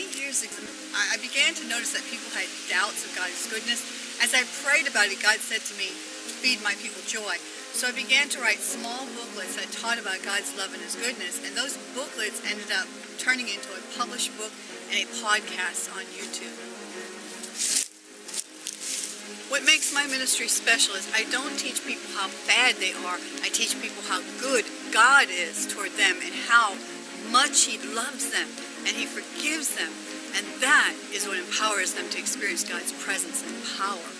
many years ago, I began to notice that people had doubts of God's goodness. As I prayed about it, God said to me, feed my people joy. So I began to write small booklets that taught about God's love and His goodness, and those booklets ended up turning into a published book and a podcast on YouTube. What makes my ministry special is I don't teach people how bad they are. I teach people how good God is toward them and how much He loves them and He forgives them. And that is what empowers them to experience God's presence and power.